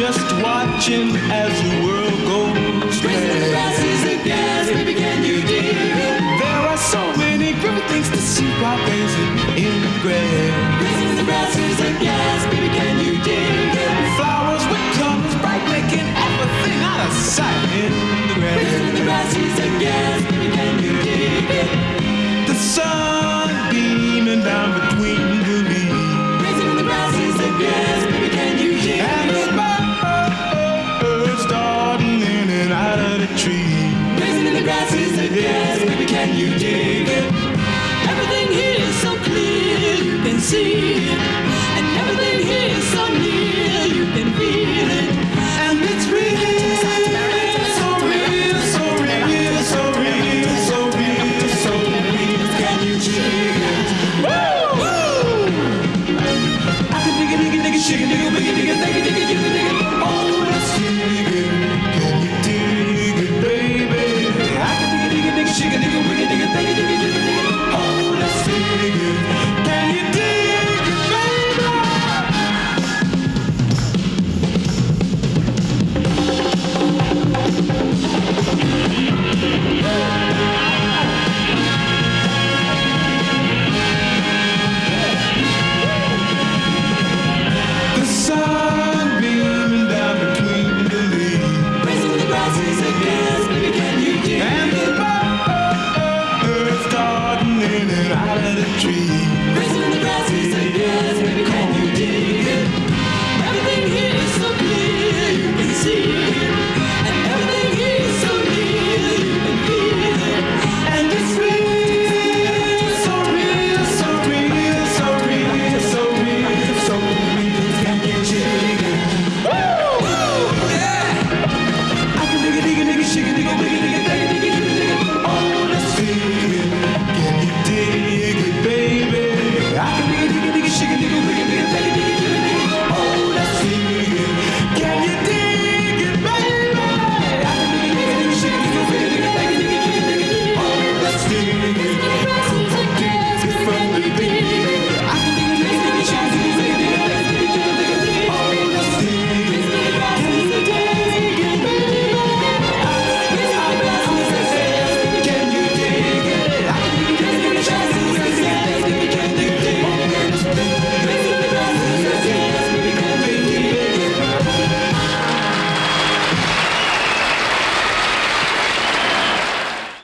watching as the world goes Raising the grass is a gas, baby, can you dig it? There are so many pretty things to see while gazing in the grass. Raising the grass is a gas, baby, can you dig it? Flowers with colors bright, making everything out of sight in the Raising the grass. grass is a gas, baby, can you dig it? The sun you dig it. Everything here is so clear, you can see it. And everything here is so near, you can feel it. And it's real. So real, so real, so real, so real, so real. Can you dig